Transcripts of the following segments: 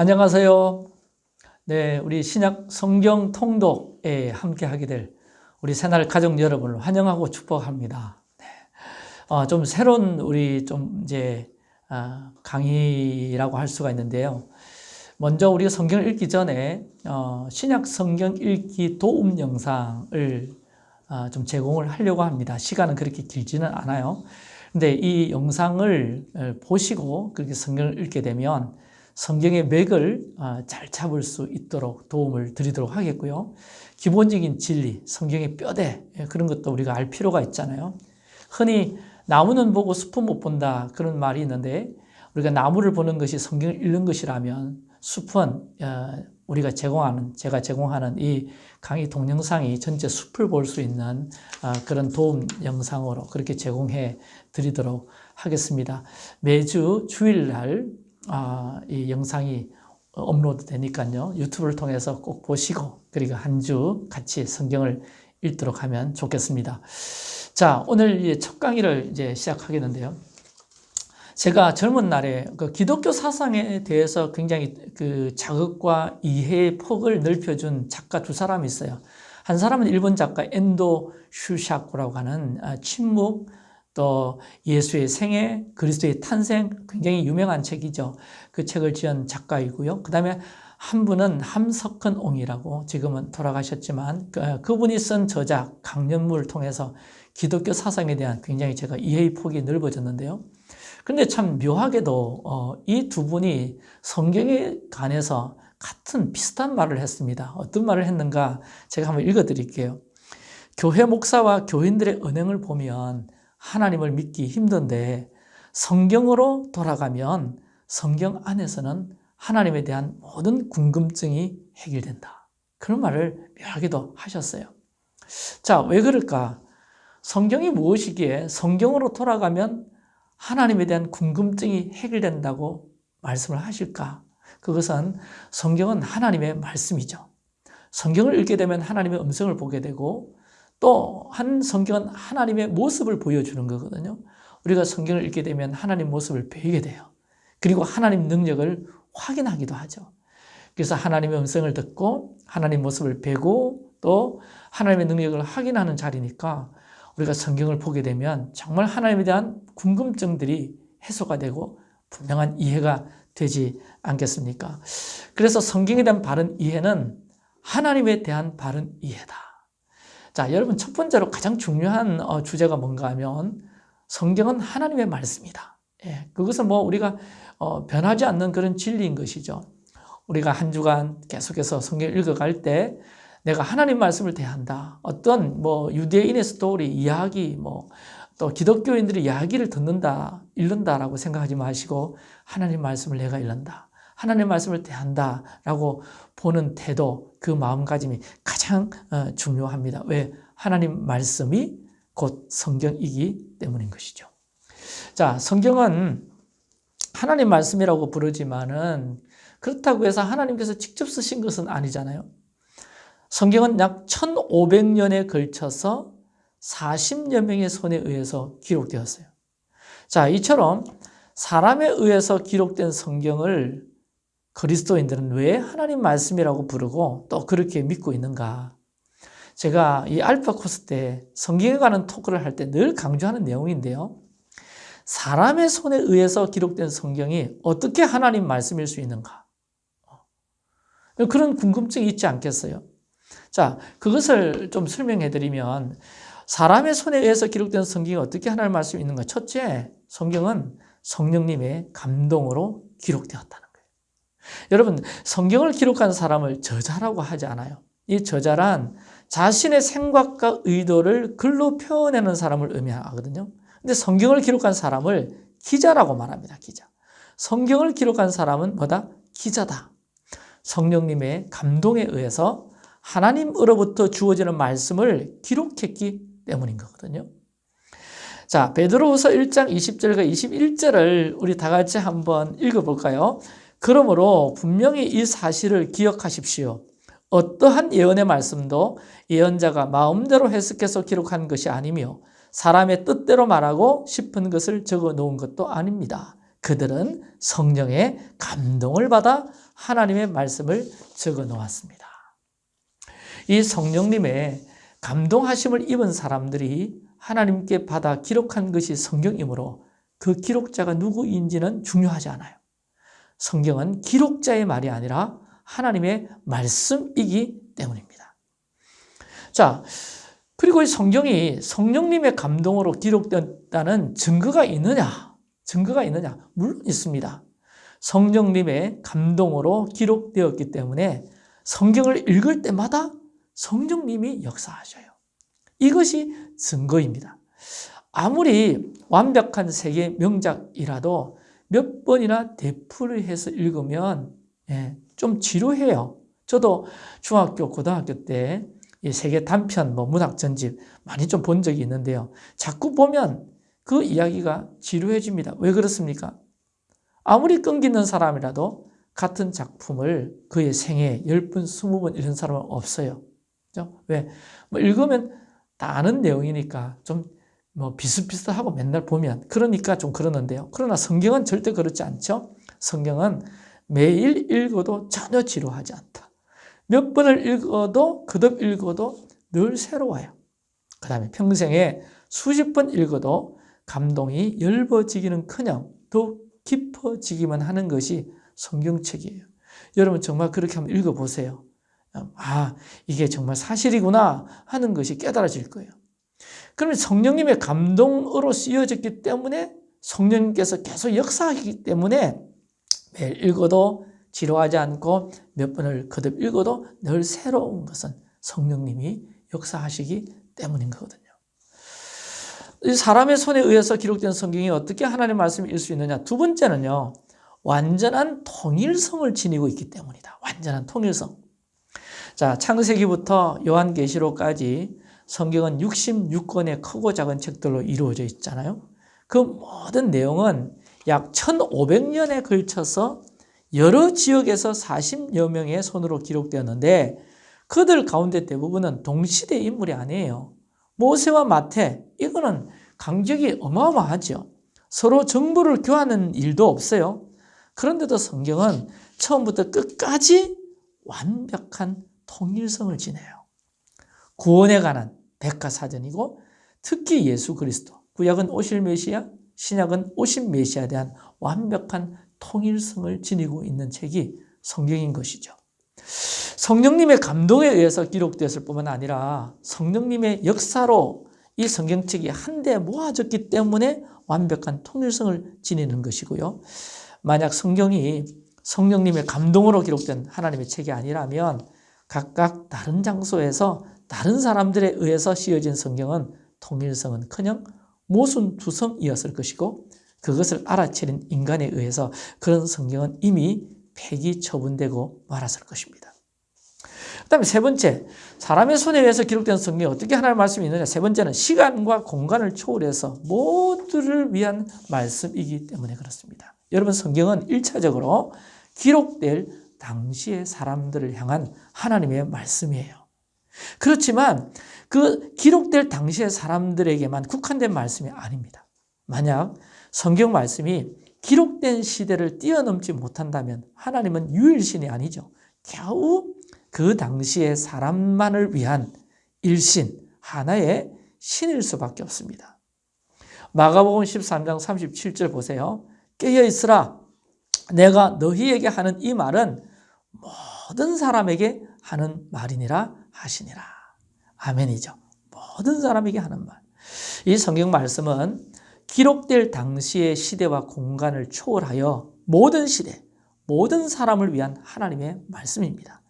안녕하세요. 네, 우리 신약 성경 통독에 함께 하게 될 우리 새날 가족 여러분을 환영하고 축복합니다. 네. 어, 좀 새로운 우리 좀 이제 어, 강의라고 할 수가 있는데요. 먼저 우리가 성경을 읽기 전에 어, 신약 성경 읽기 도움 영상을 어, 좀 제공을 하려고 합니다. 시간은 그렇게 길지는 않아요. 근데 이 영상을 어, 보시고 그렇게 성경을 읽게 되면 성경의 맥을 아, 잘 잡을 수 있도록 도움을 드리도록 하겠고요. 기본적인 진리, 성경의 뼈대 예, 그런 것도 우리가 알 필요가 있잖아요. 흔히 나무는 보고 숲은 못 본다 그런 말이 있는데 우리가 나무를 보는 것이 성경을 읽는 것이라면 숲은 어, 우리가 제공하는 제가 제공하는 이 강의 동영상이 전체 숲을 볼 수 있는 어, 그런 도움 영상으로 그렇게 제공해 드리도록 하겠습니다. 매주 주일날 아, 이 영상이 업로드 되니까요. 유튜브를 통해서 꼭 보시고 그리고 한 주 같이 성경을 읽도록 하면 좋겠습니다. 자, 오늘 첫 강의를 이제 시작하겠는데요. 제가 젊은 날에 그 기독교 사상에 대해서 굉장히 그 자극과 이해의 폭을 넓혀준 작가 두 사람이 있어요. 한 사람은 일본 작가 엔도 슈샤코라고 하는 아, 침묵 또 예수의 생애, 그리스도의 탄생 굉장히 유명한 책이죠. 그 책을 지은 작가이고요. 그 다음에 한 분은 함석헌 옹이라고 지금은 돌아가셨지만 그, 그분이 쓴 저작 강연물을 통해서 기독교 사상에 대한 굉장히 제가 이해의 폭이 넓어졌는데요. 근데 참 묘하게도 어, 이두 분이 성경에 관해서 같은 비슷한 말을 했습니다. 어떤 말을 했는가 제가 한번 읽어드릴게요. 교회 목사와 교인들의 은행을 보면 하나님을 믿기 힘든데 성경으로 돌아가면 성경 안에서는 하나님에 대한 모든 궁금증이 해결된다. 그런 말을 묘하게도 하셨어요. 자, 왜 그럴까? 성경이 무엇이기에 성경으로 돌아가면 하나님에 대한 궁금증이 해결된다고 말씀을 하실까? 그것은 성경은 하나님의 말씀이죠. 성경을 읽게 되면 하나님의 음성을 보게 되고 또 한 성경은 하나님의 모습을 보여주는 거거든요. 우리가 성경을 읽게 되면 하나님 모습을 배우게 돼요. 그리고 하나님 능력을 확인하기도 하죠. 그래서 하나님의 음성을 듣고 하나님 모습을 배고 또 하나님의 능력을 확인하는 자리니까 우리가 성경을 보게 되면 정말 하나님에 대한 궁금증들이 해소가 되고 분명한 이해가 되지 않겠습니까? 그래서 성경에 대한 바른 이해는 하나님에 대한 바른 이해다. 자, 여러분 첫 번째로 가장 중요한 어, 주제가 뭔가 하면 성경은 하나님의 말씀이다. 예, 그것은 뭐 우리가 어, 변하지 않는 그런 진리인 것이죠. 우리가 한 주간 계속해서 성경 읽어갈 때 내가 하나님 말씀을 대한다. 어떤 뭐 유대인의 스토리, 이야기, 뭐 또 기독교인들의 이야기를 듣는다, 읽는다라고 생각하지 마시고 하나님 말씀을 내가 읽는다. 하나님 말씀을 대한다라고 보는 태도, 그 마음가짐이 가장 어, 중요합니다. 왜? 하나님 말씀이 곧 성경이기 때문인 것이죠. 자, 성경은 하나님 말씀이라고 부르지만은 그렇다고 해서 하나님께서 직접 쓰신 것은 아니잖아요. 성경은 약 1500년에 걸쳐서 40여 명의 손에 의해서 기록되었어요. 자, 이처럼 사람에 의해서 기록된 성경을 그리스도인들은 왜 하나님 말씀이라고 부르고 또 그렇게 믿고 있는가? 제가 이 알파 코스 때 성경에 관한 토크를 할 때 늘 강조하는 내용인데요. 사람의 손에 의해서 기록된 성경이 어떻게 하나님 말씀일 수 있는가? 그런 궁금증이 있지 않겠어요? 자, 그것을 좀 설명해 드리면 사람의 손에 의해서 기록된 성경이 어떻게 하나님 말씀이 있는가? 첫째, 성경은 성령님의 감동으로 기록되었다는 여러분 성경을 기록한 사람을 저자라고 하지 않아요. 이 저자란 자신의 생각과 의도를 글로 표현하는 사람을 의미하거든요. 근데 성경을 기록한 사람을 기자라고 말합니다. 기자. 성경을 기록한 사람은 뭐다? 기자다. 성령님의 감동에 의해서 하나님으로부터 주어지는 말씀을 기록했기 때문인 거거든요. 자, 베드로후서 1장 20절과 21절을 우리 다 같이 한번 읽어볼까요? 그러므로 분명히 이 사실을 기억하십시오. 어떠한 예언의 말씀도 예언자가 마음대로 해석해서 기록한 것이 아니며 사람의 뜻대로 말하고 싶은 것을 적어 놓은 것도 아닙니다. 그들은 성령의 감동을 받아 하나님의 말씀을 적어 놓았습니다. 이 성령님의 감동하심을 입은 사람들이 하나님께 받아 기록한 것이 성경이므로 그 기록자가 누구인지는 중요하지 않아요. 성경은 기록자의 말이 아니라 하나님의 말씀이기 때문입니다. 자, 그리고 이 성경이 성령님의 감동으로 기록됐다는 증거가 있느냐? 증거가 있느냐? 물론 있습니다. 성령님의 감동으로 기록되었기 때문에 성경을 읽을 때마다 성령님이 역사하셔요. 이것이 증거입니다. 아무리 완벽한 세계 명작이라도 몇 번이나 되풀이 해서 읽으면 예, 좀 지루해요. 저도 중학교, 고등학교 때 세계 단편, 뭐 문학 전집 많이 좀 본 적이 있는데요. 자꾸 보면 그 이야기가 지루해집니다. 왜 그렇습니까? 아무리 끈기는 사람이라도 같은 작품을 그의 생애 10번, 20번 이런 사람은 없어요. 그죠? 왜? 뭐 읽으면 다 아는 내용이니까 좀 뭐 비슷비슷하고 맨날 보면 그러니까 좀 그러는데요. 그러나 성경은 절대 그렇지 않죠. 성경은 매일 읽어도 전혀 지루하지 않다. 몇 번을 읽어도 거듭 읽어도 늘 새로워요. 그 다음에 평생에 수십 번 읽어도 감동이 열버지기는커녕 더욱 깊어지기만 하는 것이 성경책이에요. 여러분 정말 그렇게 한번 읽어보세요. 아, 이게 정말 사실이구나 하는 것이 깨달아질 거예요. 그러면 성령님의 감동으로 쓰여졌기 때문에 성령님께서 계속 역사하기 때문에 매일 읽어도 지루하지 않고 몇 번을 거듭 읽어도 늘 새로운 것은 성령님이 역사하시기 때문인 거거든요. 사람의 손에 의해서 기록된 성경이 어떻게 하나님의 읽을 수 있느냐? 두 번째는요, 완전한 통일성을 지니고 있기 때문이다. 완전한 통일성. 자, 창세기부터 요한계시록까지 성경은 66권의 크고 작은 책들로 이루어져 있잖아요. 그 모든 내용은 약 1500년에 걸쳐서 여러 지역에서 40여 명의 손으로 기록되었는데 그들 가운데 대부분은 동시대 인물이 아니에요. 모세와 마태, 이거는 강적이 어마어마하죠. 서로 정보를 교환하는 일도 없어요. 그런데도 성경은 처음부터 끝까지 완벽한 통일성을 지내요. 구원에 관한 백과사전이고 특히 예수 그리스도, 구약은 오실 메시아, 신약은 오신 메시아에 대한 완벽한 통일성을 지니고 있는 책이 성경인 것이죠. 성령님의 감동에 의해서 기록되었을 뿐만 아니라 성령님의 역사로 이 성경책이 한데 모아졌기 때문에 완벽한 통일성을 지니는 것이고요. 만약 성경이 성령님의 감동으로 기록된 하나님의 책이 아니라면 각각 다른 장소에서 다른 사람들에 의해서 씌어진 성경은 통일성은 커녕 모순투성이었을 것이고 그것을 알아채린 인간에 의해서 그런 성경은 이미 폐기 처분되고 말았을 것입니다. 그 다음에 세 번째, 사람의 손에 의해서 기록된 성경이 어떻게 하나님의 말씀이 있느냐. 세 번째는 시간과 공간을 초월해서 모두를 위한 말씀이기 때문에 그렇습니다. 여러분 성경은 1차적으로 기록될 당시의 사람들을 향한 하나님의 말씀이에요. 그렇지만 그 기록될 당시의 사람들에게만 국한된 말씀이 아닙니다. 만약 성경 말씀이 기록된 시대를 뛰어넘지 못한다면 하나님은 유일신이 아니죠. 겨우 그 당시의 사람만을 위한 일신, 하나의 신일 수밖에 없습니다. 마가복음 13장 37절 보세요. 깨어 있으라. 내가 너희에게 하는 이 말은 모든 사람에게 하는 말이니라 하시니라. 아멘이죠. 모든 사람에게 하는 말. 이 성경 말씀은 기록될 당시의 시대와 공간을 초월하여 모든 시대, 모든 사람을 위한 하나님의 말씀입니다.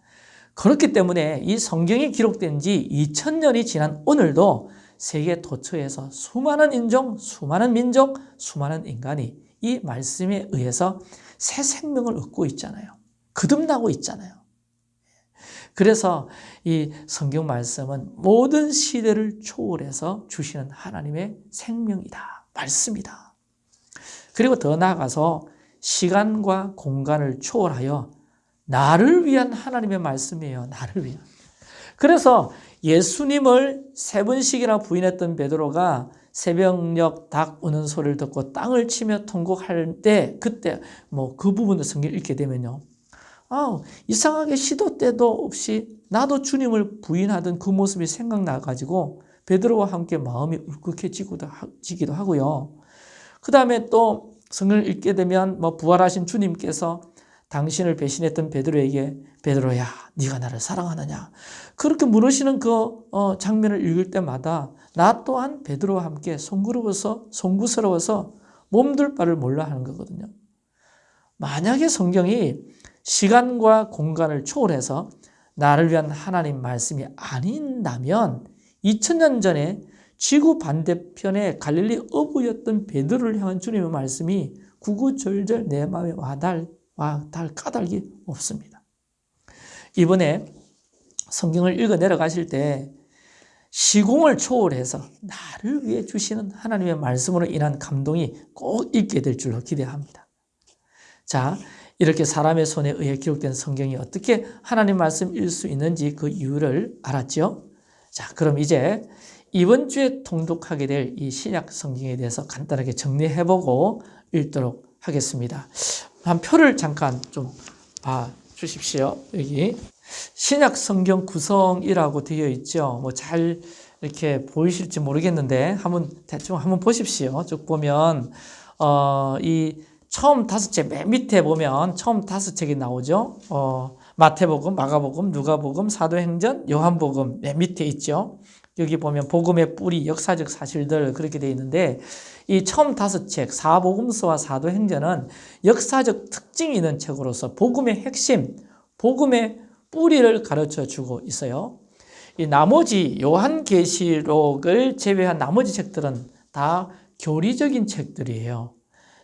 그렇기 때문에 이 성경이 기록된 지 2000년이 지난 오늘도 세계 도처에서 수많은 인종, 수많은 민족, 수많은 인간이 이 말씀에 의해서 새 생명을 얻고 있잖아요. 거듭나고 있잖아요. 그래서 이 성경 말씀은 모든 시대를 초월해서 주시는 하나님의 생명이다. 말씀이다. 그리고 더 나아가서 시간과 공간을 초월하여 나를 위한 하나님의 말씀이에요. 나를 위한. 그래서 예수님을 세 번씩이나 부인했던 베드로가 새벽녘 닭 우는 소리를 듣고 땅을 치며 통곡할 때 그때 뭐 그 부분을 성경 읽게 되면요. 아, 이상하게 시도 때도 없이 나도 주님을 부인하던 그 모습이 생각나가지고 베드로와 함께 마음이 울컥해지기도 하고요. 그 다음에 또 성경을 읽게 되면 뭐 부활하신 주님께서 당신을 배신했던 베드로에게 베드로야 네가 나를 사랑하느냐 그렇게 물으시는 그 어, 장면을 읽을 때마다 나 또한 베드로와 함께 송구스러워서 송구스러워서 몸둘 바를 몰라 하는 거거든요. 만약에 성경이 시간과 공간을 초월해서 나를 위한 하나님 말씀이 아닌다면 2000년 전에 지구 반대편에 갈릴리 어부였던 베드로를 향한 주님의 말씀이 구구절절 내 마음에 와달, 와달 까닭이 없습니다. 이번에 성경을 읽어 내려가실 때 시공을 초월해서 나를 위해 주시는 하나님의 말씀으로 인한 감동이 꼭 있게 될 줄로 기대합니다. 자, 이렇게 사람의 손에 의해 기록된 성경이 어떻게 하나님 말씀일 수 있는지 그 이유를 알았죠? 자, 그럼 이제 이번 주에 통독하게 될 이 신약 성경에 대해서 간단하게 정리해보고 읽도록 하겠습니다. 한 표를 잠깐 좀 봐 주십시오. 여기 신약 성경 구성이라고 되어 있죠. 뭐 잘 이렇게 보이실지 모르겠는데 한번 대충 한번 보십시오. 쭉 보면 어, 이 처음 다섯 책 맨 밑에 보면 처음 다섯 책이 나오죠. 어, 마태복음, 마가복음, 누가복음, 사도행전, 요한복음 맨 밑에 있죠. 여기 보면 복음의 뿌리, 역사적 사실들 그렇게 되어 있는데 이 처음 다섯 책, 사복음서와 사도행전은 역사적 특징이 있는 책으로서 복음의 핵심, 복음의 뿌리를 가르쳐 주고 있어요. 이 나머지 요한계시록을 제외한 나머지 책들은 다 교리적인 책들이에요.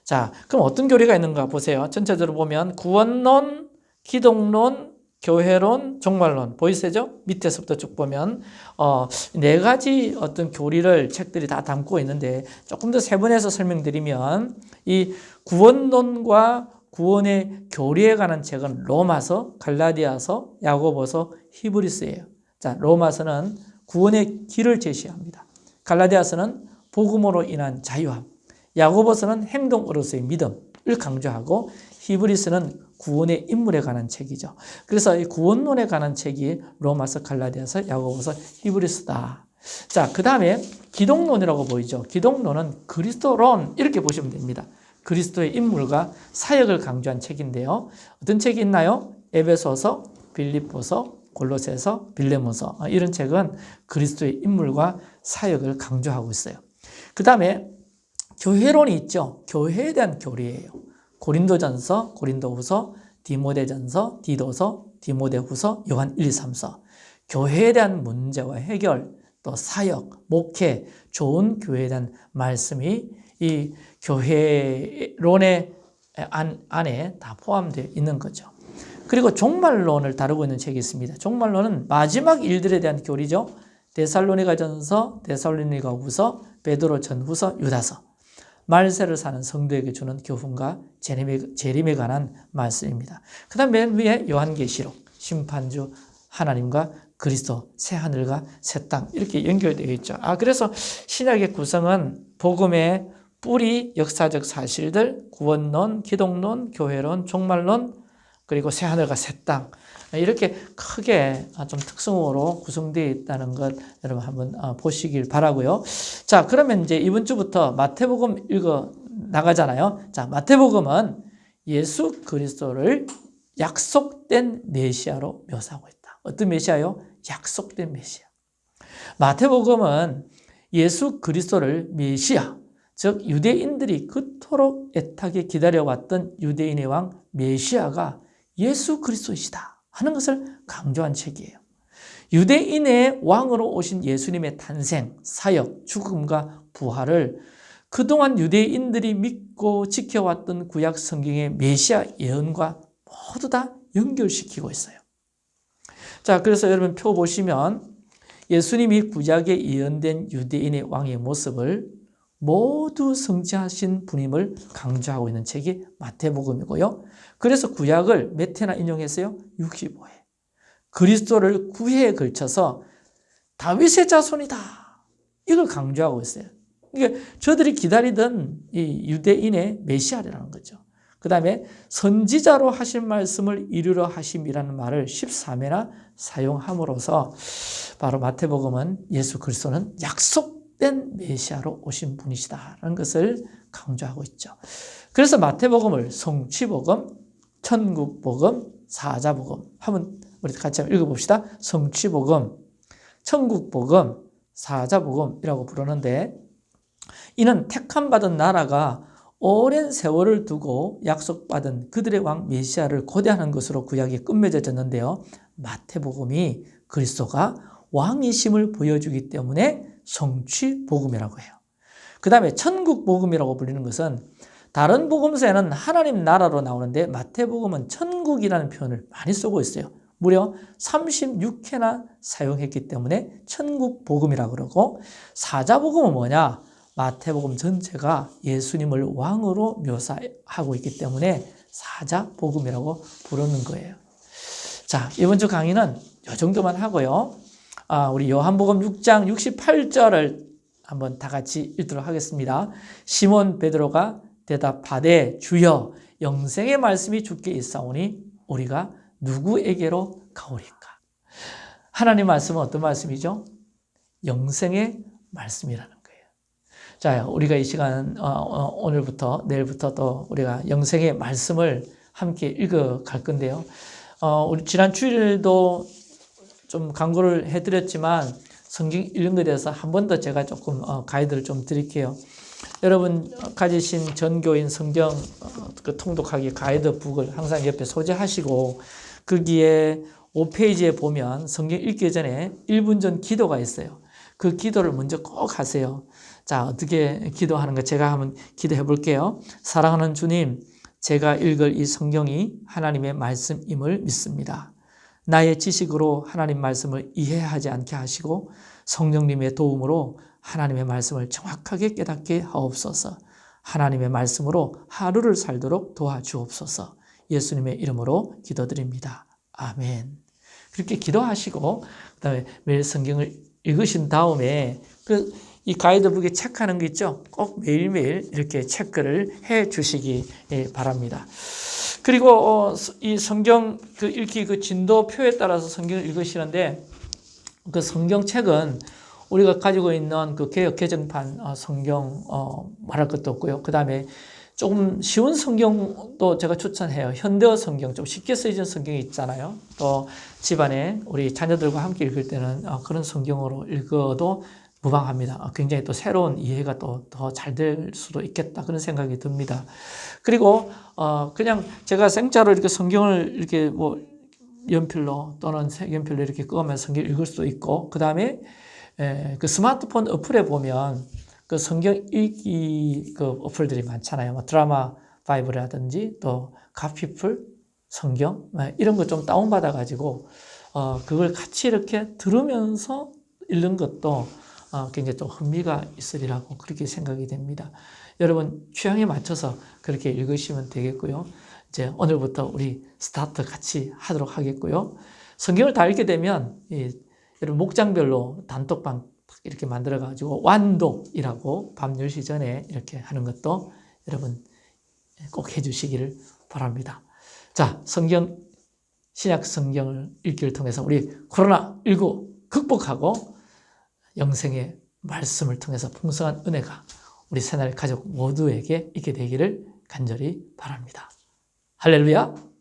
자, 그럼 어떤 교리가 있는가 보세요. 전체적으로 보면 구원론, 기독론, 교회론, 종말론 보이세요? 밑에서부터 쭉 보면 어, 네 가지 어떤 교리를 책들이 다 담고 있는데 조금 더 세분해서 설명드리면 이 구원론과 구원의 교리에 관한 책은 로마서, 갈라디아서, 야고보서, 히브리스예요. 자, 로마서는 구원의 길을 제시합니다. 갈라디아서는 복음으로 인한 자유함, 야고보서는 행동으로서의 믿음을 강조하고 히브리스는 구원의 인물에 관한 책이죠. 그래서 이 구원론에 관한 책이 로마서, 갈라디아서, 야고보서, 히브리스다. 자, 그 다음에 기독론이라고 보이죠. 기독론은 그리스도론 이렇게 보시면 됩니다. 그리스도의 인물과 사역을 강조한 책인데요. 어떤 책이 있나요? 에베소서, 빌립보서, 골로새서, 빌레몬서 이런 책은 그리스도의 인물과 사역을 강조하고 있어요. 그 다음에 교회론이 있죠. 교회에 대한 교리예요. 고린도전서, 고린도후서, 디모데전서, 디도서, 디모데후서, 요한 1, 2, 3서. 교회에 대한 문제와 해결, 또 사역, 목회, 좋은 교회에 대한 말씀이 이 교회론의 안, 안에 다 포함되어 있는 거죠. 그리고 종말론을 다루고 있는 책이 있습니다. 종말론은 마지막 일들에 대한 교리죠. 데살로니가 전서, 데살로니가 후서, 베드로 전후서, 유다서. 말세를 사는 성도에게 주는 교훈과 재림에, 재림에 관한 말씀입니다. 그 다음 맨 위에 요한계시록, 심판주 하나님과 그리스도, 새하늘과 새 땅 이렇게 연결되어 있죠. 아 그래서 신약의 구성은 복음의 뿌리, 역사적 사실들, 구원론, 기독론, 교회론, 종말론, 그리고 새하늘과 새 땅. 이렇게 크게 좀 특성으로 구성되어 있다는 것 여러분 한번 어, 보시길 바라고요. 자, 그러면 이제 이번 주부터 마태복음 읽어 나가잖아요. 자, 마태복음은 예수 그리스도를 약속된 메시아로 묘사하고 있다. 어떤 메시아요? 약속된 메시아. 마태복음은 예수 그리스도를 메시아, 즉 유대인들이 그토록 애타게 기다려왔던 유대인의 왕 메시아가 예수 그리스도이시다 하는 것을 강조한 책이에요. 유대인의 왕으로 오신 예수님의 탄생, 사역, 죽음과 부활을 그동안 유대인들이 믿고 지켜왔던 구약 성경의 메시아 예언과 모두 다 연결시키고 있어요. 자, 그래서 여러분 표 보시면 예수님이 구약에 예언된 유대인의 왕의 모습을 모두 성취하신 분임을 강조하고 있는 책이 마태복음이고요. 그래서 구약을 몇 회나 인용했어요? 65회. 그리스도를 9회에 걸쳐서 다윗의 자손이다. 이걸 강조하고 있어요. 그러니까 저들이 기다리던 이 유대인의 메시아라는 거죠. 그 다음에 선지자로 하신 말씀을 이루려 하심이라는 말을 13회나 사용함으로써 바로 마태복음은 예수 그리스도는 약속 된 메시아로 오신 분이시다라는 것을 강조하고 있죠. 그래서 마태복음을 성취복음, 천국복음, 사자복음 한번 우리 같이 한번 읽어봅시다. 성취복음, 천국복음, 사자복음이라고 부르는데 이는 택함 받은 나라가 오랜 세월을 두고 약속받은 그들의 왕 메시아를 고대하는 것으로 구약이 끝맺어졌는데요. 마태복음이 그리스도가 왕이심을 보여주기 때문에 성취 복음이라고 해요. 그 다음에 천국 복음이라고 불리는 것은 다른 복음서에는 하나님 나라로 나오는데 마태복음은 천국이라는 표현을 많이 쓰고 있어요. 무려 36회나 사용했기 때문에 천국 복음이라고 그러고 사자복음은 뭐냐? 마태복음 전체가 예수님을 왕으로 묘사하고 있기 때문에 사자복음이라고 부르는 거예요. 자, 이번 주 강의는 이 정도만 하고요. 아, 우리 요한복음 6장 68절을 한번 다 같이 읽도록 하겠습니다. 시몬 베드로가 대답하되 주여 영생의 말씀이 주께 있사오니 우리가 누구에게로 가오리까? 하나님 말씀은 어떤 말씀이죠? 영생의 말씀이라는 거예요. 자, 우리가 이 시간 어, 어, 오늘부터 내일부터 또 우리가 영생의 말씀을 함께 읽어 갈 건데요. 어, 우리 지난 주일도 좀 강구를 해드렸지만 성경 읽는 것에 대해서 한 번 더 제가 조금 어, 가이드를 좀 드릴게요. 여러분 가지신 전교인 성경 어, 그 통독하기 가이드북을 항상 옆에 소지하시고 거기에 5페이지에 보면 성경 읽기 전에 1분 전 기도가 있어요. 그 기도를 먼저 꼭 하세요. 자, 어떻게 기도하는 가 제가 한번 기도해 볼게요. 사랑하는 주님, 제가 읽을 이 성경이 하나님의 말씀임을 믿습니다. 나의 지식으로 하나님 말씀을 이해하지 않게 하시고 성령님의 도움으로 하나님의 말씀을 정확하게 깨닫게 하옵소서. 하나님의 말씀으로 하루를 살도록 도와주옵소서. 예수님의 이름으로 기도드립니다. 아멘. 그렇게 기도하시고 그 다음에 매일 성경을 읽으신 다음에 그 이 가이드북에 체크하는 거 있죠? 꼭 매일매일 이렇게 체크를 해 주시기 예, 바랍니다. 그리고 어, 이 성경 그 읽기 그 진도표에 따라서 성경을 읽으시는데 그 성경책은 우리가 가지고 있는 그 개혁 개정판 어, 성경 어, 말할 것도 없고요. 그 다음에 조금 쉬운 성경도 제가 추천해요. 현대어 성경, 좀 쉽게 쓰여진 성경이 있잖아요. 또 집안에 우리 자녀들과 함께 읽을 때는 어, 그런 성경으로 읽어도 무방합니다. 어, 굉장히 또 새로운 이해가 또 더 잘 될 수도 있겠다 그런 생각이 듭니다. 그리고 어 그냥 제가 생짜로 이렇게 성경을 이렇게 뭐 연필로 또는 색연필로 이렇게 끄면서 성경 읽을 수도 있고 그 다음에 그 스마트폰 어플에 보면 그 성경 읽기 그 어플들이 많잖아요. 뭐 드라마 5라든지 또 가피풀 성경 뭐 이런 거 좀 다운받아 가지고 어 그걸 같이 이렇게 들으면서 읽는 것도 어 굉장히 좀 흥미가 있으리라고 그렇게 생각이 됩니다. 여러분 취향에 맞춰서 그렇게 읽으시면 되겠고요. 이제 오늘부터 우리 스타트 같이 하도록 하겠고요. 성경을 다 읽게 되면 여러분 목장별로 단톡방 이렇게 만들어 가지고 완독이라고 밤 10시 전에 이렇게 하는 것도 여러분 꼭 해주시기를 바랍니다. 자, 성경, 신약 성경을 읽기를 통해서 우리 코로나19 극복하고 영생의 말씀을 통해서 풍성한 은혜가 우리 새날 가족 모두에게 있게 되기를 간절히 바랍니다. 할렐루야!